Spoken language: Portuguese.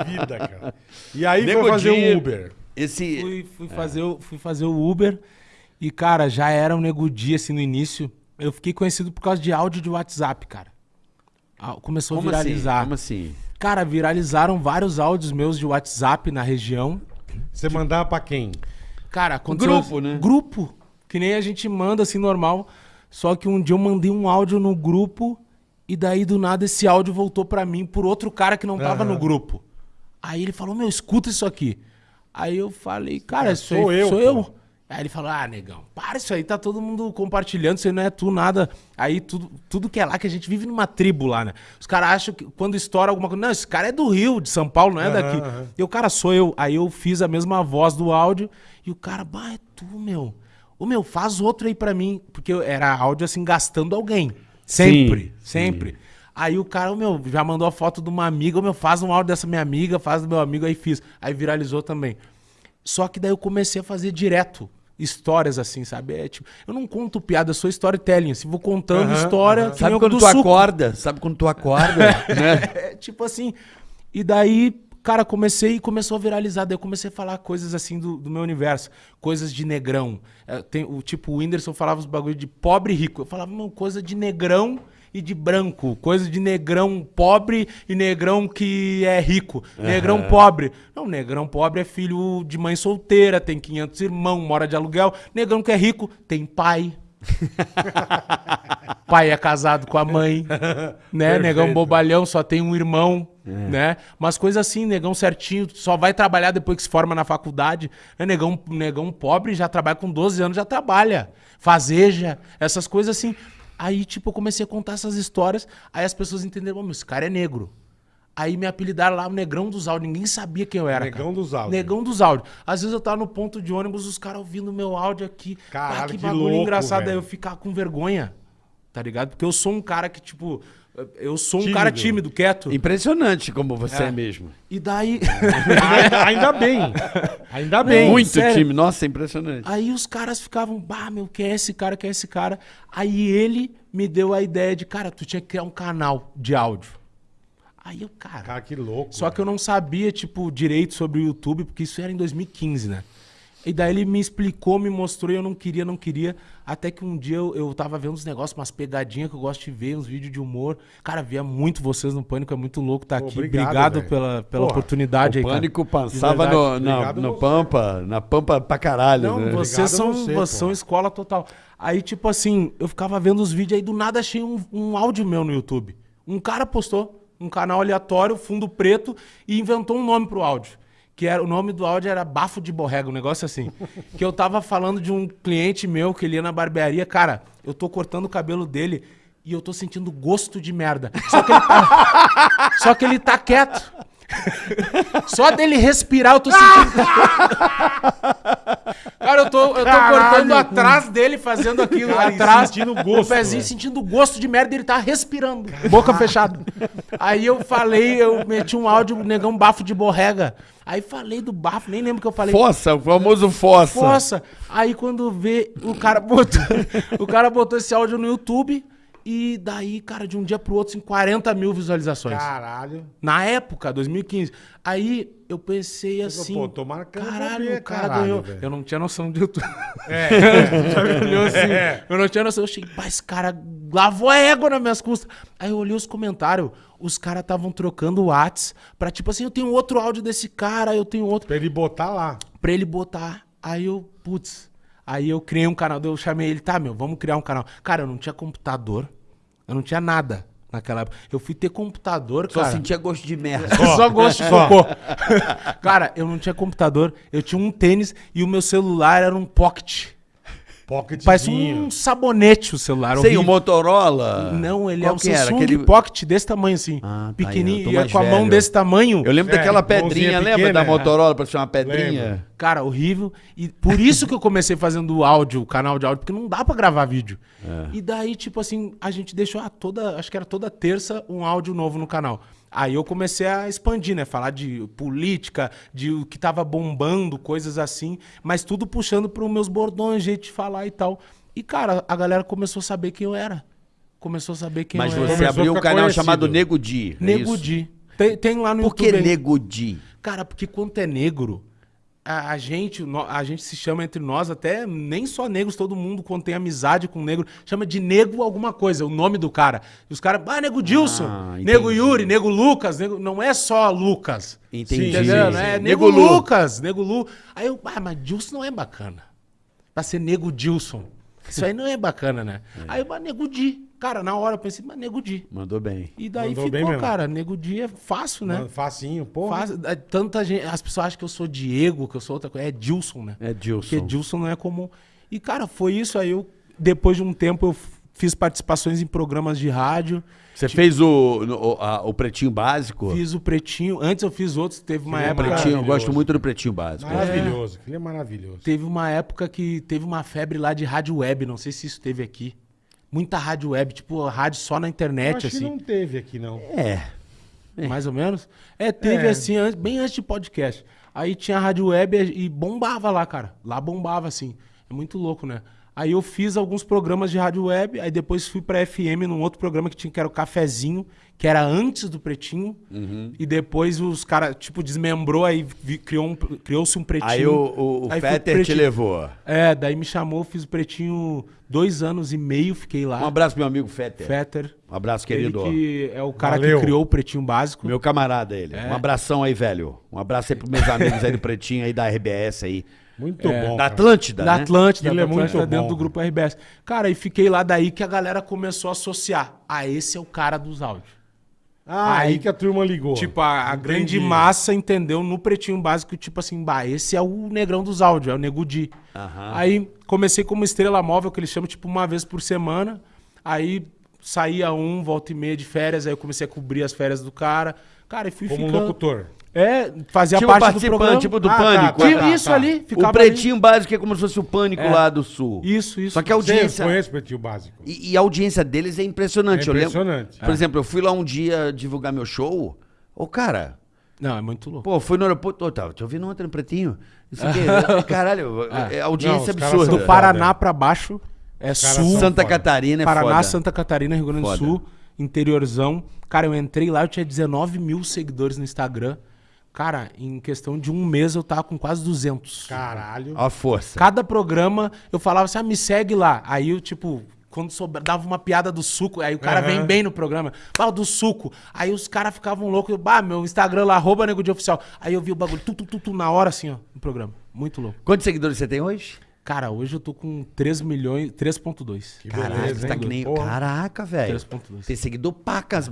vida, cara. E aí Nego foi fazer o Uber. Esse. Fui, fui fazer o, fui fazer o Uber e, cara, já era um nego dia, assim, no início. Eu fiquei conhecido por causa de áudio de WhatsApp, cara. Começou Como a assim? viralizar. Como assim? Cara, viralizaram vários áudios meus de WhatsApp na região. Você mandava pra quem? Cara, aconteceu... grupo, né? Grupo. Que nem a gente manda, assim, normal. Só que um dia eu mandei um áudio no grupo e daí, do nada, esse áudio voltou pra mim por outro cara que não tava Aham. no grupo. Aí ele falou, meu, escuta isso aqui. Aí eu falei, cara, É, sou aí eu, sou pô. eu. Aí ele falou, ah, negão, para isso aí, tá todo mundo compartilhando, isso aí não é tu nada. Aí tudo, tudo que é lá, que a gente vive numa tribo lá, né? Os caras acham que quando estoura alguma coisa, não, esse cara é do Rio, de São Paulo, não é daqui. E o cara sou eu. Aí eu fiz a mesma voz do áudio e o cara, bah, é tu, meu. Ô, meu, faz outro aí pra mim. Porque era áudio assim, gastando alguém. Sempre, sempre. Aí o cara, meu, já mandou a foto de uma amiga, meu, faz um áudio dessa minha amiga, faz do meu amigo, aí fiz. Aí viralizou também. Só que daí eu comecei a fazer direto histórias assim, sabe? É, tipo, eu não conto piada, eu sou storytelling, assim, vou contando Aham, história. que Sabe quando do tu suco. acorda? Sabe quando tu acorda? né? É, tipo assim. E daí, cara, comecei e começou a viralizar. Daí eu comecei a falar coisas assim do, do meu universo. Coisas de negrão. É, tem, o tipo, o Whindersson falava os bagulho de pobre e rico. Eu falava, não, coisa de negrão e de branco. Coisa de negrão pobre e negrão que é rico. Negrão pobre. Não, negrão pobre é filho de mãe solteira, tem 500 irmãos, mora de aluguel. Negrão que é rico, tem pai. pai é casado com a mãe, né? Perfeito. Negão bobalhão, só tem um irmão, né? Mas coisa assim, negão certinho, só vai trabalhar depois que se forma na faculdade. Né? Negão, negão pobre já trabalha com 12 anos, já trabalha. Fazeja, essas coisas assim. Aí, tipo, eu comecei a contar essas histórias, aí as pessoas entenderam, "Ô, meu, esse cara é negro. Aí me apelidaram lá o Negrão dos Áudios. Ninguém sabia quem eu era. Negão cara. dos Áudios. Negão dos Áudios. Às vezes eu tava no ponto de ônibus, os caras ouvindo o meu áudio aqui. Caralho, Ah, que que bagulho louco, engraçado. velho. Aí eu ficar com vergonha. Tá ligado? Porque eu sou um cara que, tipo. Eu sou um Tímido. cara tímido, quieto. Impressionante como você é, mesmo. E daí. ainda, ainda bem. Ainda bem. Muito sério. time. Nossa, impressionante. Aí os caras ficavam, bah, meu, quem é esse cara, quem é esse cara? Aí ele me deu a ideia de, cara, tu tinha que criar um canal de áudio. Aí eu, cara. Cara, que louco. Só que eu não sabia, tipo, direito sobre o YouTube, porque isso era em 2015, né? E daí ele me explicou, me mostrou e eu não queria, não queria. Até que um dia eu, eu tava vendo uns negócios, umas pegadinhas que eu gosto de ver, uns vídeos de humor. Cara, via muito vocês no Pânico, é muito louco estar Pô, aqui. obrigado, Obrigado, pela, pela Porra, oportunidade aí, o pânico passava no, na, no. Pampa, na Pampa pra caralho, Não, né? vocês são, você, vocês são escola total. Aí, tipo assim, eu ficava vendo os vídeos aí, do nada achei um, um áudio meu no YouTube. Um cara postou um canal aleatório, fundo preto, e inventou um nome pro áudio. Que era, o nome do áudio era Bafo de Borrega, um negócio assim. que eu tava falando de um cliente meu que ele ia na barbearia. Cara, eu tô cortando o cabelo dele e eu tô sentindo gosto de merda. Só que ele tá, só que ele tá quieto. Só dele respirar eu tô sentindo. Cara, eu tô, eu tô Caralho. cortando atrás dele, fazendo aquilo Cara, atrás. sentindo gosto, O pezinho sentindo gosto de merda ele tá respirando. Boca fechada. Aí eu falei, eu meti um áudio, negão bafo de borrega. Aí falei do bafo, nem lembro o que eu falei. Fossa, o famoso Fossa. Nossa, aí quando vê, o cara botou, o cara botou esse áudio no YouTube e daí, cara, de um dia pro outro, assim, 40 mil visualizações. Caralho. Na época, 2015. Aí eu pensei assim. pô, tô marcando Caralho, ver, o cara caralho, ganhou. velho. Eu não tinha noção de YouTube. É. Olhou assim, É. Eu não tinha noção. Eu achei, pá, esse cara lavou a égua nas minhas custas. Aí eu olhei os comentários. Os caras estavam trocando Whats pra tipo assim, eu tenho outro áudio desse cara, eu tenho outro. pra ele botar lá. Pra ele botar. Aí eu, putz. Aí eu criei um canal. Eu chamei ele, tá, meu, vamos criar um canal. Cara, eu não tinha computador. Eu não tinha nada naquela época. Eu fui ter computador, Só cara. sentia gosto de merda. Só gosto de Só. cocô. Cara, eu não tinha computador, eu tinha um tênis e o meu celular era um pocket. Pocketzinho. Parece um sabonete o celular. Sei, o. Motorola. Não, ele Qual é um que era? Samsung Aquele... Pocket desse tamanho assim. Ah, tá, pequenininho, e é mais com a mão desse tamanho. Eu lembro É, daquela pedrinha, lembra pequena, da é. Motorola pra ser uma pedrinha? Lembro. Cara, horrível. E por isso que eu comecei fazendo o áudio, o canal de áudio, porque não dá pra gravar vídeo. E daí, tipo assim, a gente deixou ah, toda, acho que era toda terça, um áudio novo no canal. Aí eu comecei a expandir, né? Falar de política, de o que tava bombando, coisas assim, mas tudo puxando para meus bordões, jeito de falar e tal. E, cara, a galera começou a saber quem eu era. Começou a saber quem Mas eu você era. Começou a abriu um canal conhecido. chamado Nego Di. é Nego isso? Di. Tem, tem lá no Por que YouTube. aí. Nego Di? Cara, porque quando é negro, a, a gente, a gente se chama entre nós, até nem só negros, todo mundo quando tem amizade com negro, chama de nego alguma coisa, o nome do cara. E os caras, ah, nego Dilson, Ah, nego. Yuri, nego Lucas, nego- não é só Lucas. Entendi. Entendeu? É nego, Nego Lu. Lucas, nego Lu. Aí eu, ah, mas Dilson não é bacana. Pra ser nego Dilson. Isso aí não é bacana, né? Aí eu, mas nego Di. Cara, na hora eu pensei, mas nego Di. Mandou bem. E daí Mandou bem ficou, mesmo. cara, nego Di é fácil, né? Mano, Facinho, porra. Faz, é, tanta gente, as pessoas acham que eu sou Diego, que eu sou outra coisa. É Dilson, né? É Dilson. Porque Dilson não é comum. E, cara, foi isso aí. Eu, depois de um tempo, eu fiz participações em programas de rádio. Você fez o, o, a- o Pretinho Básico? Fiz o Pretinho. Antes eu fiz outros. Teve uma Que época. Pretinho, eu gosto muito do Pretinho Básico. Maravilhoso. Aquilo é maravilhoso. Teve uma época que teve uma febre lá de rádio web. Não sei se isso teve aqui. Muita rádio web, tipo, rádio só na Eu internet, acho que assim. não teve aqui, não. É. Mais ou menos? É, teve É. assim, bem antes de podcast. Aí tinha a rádio web e bombava lá, cara. Lá bombava, assim. É muito louco, né? Aí eu fiz alguns programas de rádio web, aí depois fui pra FM num outro programa que tinha, que era o Cafezinho, que era antes do Pretinho. Uhum. E depois os caras, tipo, desmembrou, aí vi- criou um- criou-se um Pretinho. Aí o, o, o Aí fui pro Fetter te Pretinho. levou. É, daí me chamou, fiz o Pretinho dois anos e meio, fiquei lá. Um abraço pro meu amigo Fetter. Fetter. Um abraço, Ele querido. que é o cara Valeu. que criou o Pretinho Básico. Meu camarada ele. É. Um abração aí, velho. Um abraço aí pros meus amigos aí do Pretinho aí da RBS aí. Muito É, bom. Da. Atlântida, Da né? Atlântida, Ele da é muito Atlântida dentro bom, do cara. grupo RBS. Cara, e fiquei lá daí que a galera começou a associar. Ah, esse é o cara dos áudios. Ah, aí Aí- que a turma ligou. Tipo, a, a grande massa entendeu no pretinho básico, tipo assim, bah, esse é o negrão dos áudios, é o Nego Di. Aham. Aí comecei como estrela móvel, que eles chamam tipo uma vez por semana. Aí saía um, volta e meia de férias, aí eu comecei a cobrir as férias do cara. Cara, e fui Como ficando... locutor. É, fazia Tipo parte do programa. tipo do Ah, tá, Pânico. tá, é. Tipo, isso ali, ficava O Pretinho Básico é como se fosse o Pânico É. lá do Sul. ali. Isso, isso. Só que a Você audiência... conhece o Pretinho Básico? E, e a audiência deles é impressionante. É Eu lembro- impressionante. Por exemplo, eu fui lá um dia divulgar meu show. Ô, cara, Não, é muito louco. pô, fui no aeroporto. Ô, tava te ouvindo ontem no Pretinho. Isso aqui. Caralho, é Não, audiência caras absurda. Do. Paraná pra baixo é sul. Santa foda. Catarina é Paraná, foda. Santa Catarina, Rio Grande do. Sul, interiorzão. Cara, eu entrei lá, eu tinha 19 mil seguidores no Instagram. Cara, em questão de um mês eu tava com quase 200. Caralho. Ó a força. Cada programa eu falava assim, ah, me segue lá. Aí eu, tipo, quando sobra, dava uma piada do suco, aí o cara Aham. vem bem no programa, fala do suco. Aí os caras ficavam loucos, bah, meu Instagram lá, arroba nego de oficial. Aí eu vi o bagulho, tu, tu, tu, tu, na hora assim, ó, no programa. Muito louco. Quantos seguidores você tem hoje? Cara, hoje eu tô com 3 milhões, 3.2. Que Caraca, beleza, você tá hein, que nem... porra. Caraca, velho. 3.2. Tem seguidor pacas.